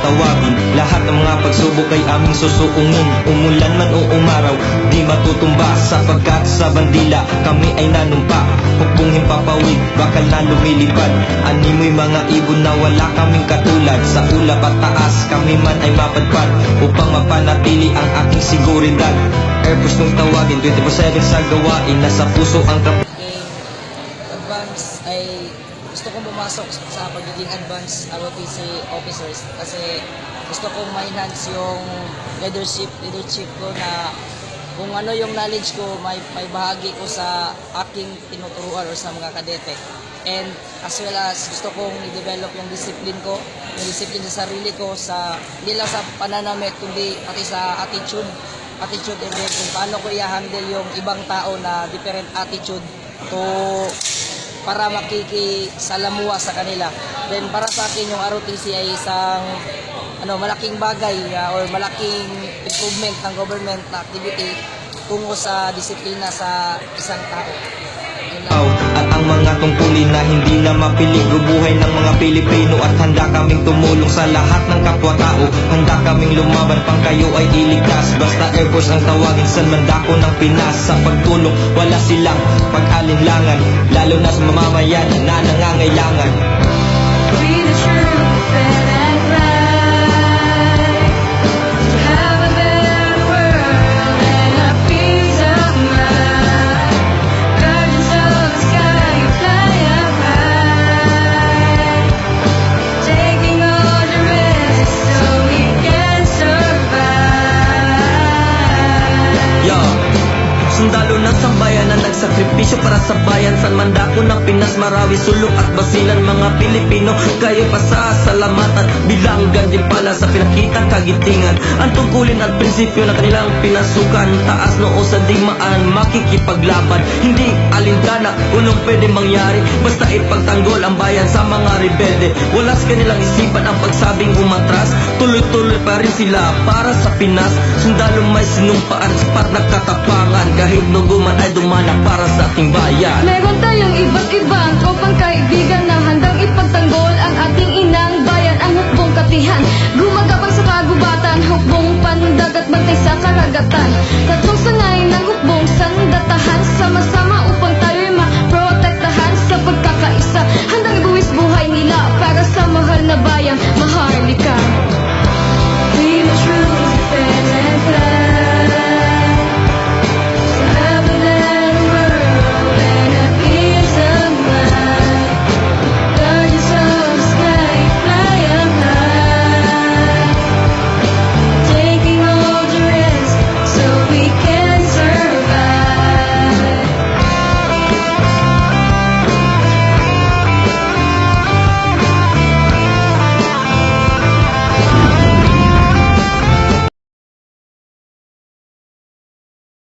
tawagin Lahat ng mga pagsubok ay aming susuungin. Umulan man o umaraw, di matutumba Sapagkat sa bandila, kami ay nanumpa. Hukbong himpapawid, bakal na lumilipad. Animoy mga ibon na wala kaming katulad. Sa ulap at taas, kami man ay mapadpad Upang mapanatili ang aking seguridad. Airbus nung tawagin, 24-7 sa gawain. Nasa puso ang kap aking advance ay gusto kong pumasok sa pagiging advanced ROTC officers kasi gusto kong ma-enhance yung leadership leadership ko na kung ano yung knowledge ko may, may bahagi ko sa aking tinuturuan or sa mga kadete. And as well as gusto kong i-develop yung discipline ko yung discipline sa sarili ko sa hindi lang sa pananamit kundi pati sa attitude attitude and kung paano ko i-handle yung ibang tao na different attitude to para makikisalamuha sa kanila. Then para sa akin yung ROTC ay isang ano malaking bagay ah, or malaking improvement ng government na activity tungo sa disiplina sa isang tao. Yun lang. At ang hindi na mapiling Bubuhay ng mga Pilipino At handa kaming tumulong sa lahat ng kapwa-tao. Handa kaming lumaban pang kayo ay iligtas. Basta Air Force ang tawagin sa mandako ng Pinas. Sa pagtulong wala silang pag-alinlangan. Lalo na sa mamamayan na nangangailangan We the true Sundalo ng sambayan na nagsakripisyo para sa bayan. San Mandako ng Pinas, Marawi, Sulok at Basilan Mga Pilipino, kayo pa sa salamatan Bilang ganyan pala sa pinakitang kagitingan. Ang tungkulin at prinsipyo na kanilang pinasukan Taas noo sa digmaan, makikipaglaban. Hindi alintana, unong pwede mangyari Basta ipagtanggol ang bayan sa mga rebelde. Wala sa kanilang isipan ang pagsabing umatras Tuloy-tuloy pa rin sila para sa Pinas. Sundalo may sinumpaan, sapat na kailangan. Kahit duguman ay dumana para sa ating bayan. Meron tayong iba't ibang tropang kaibigan Na handang ipagtanggol ang ating inang bayan. Ang hukbong katihan Gumagawa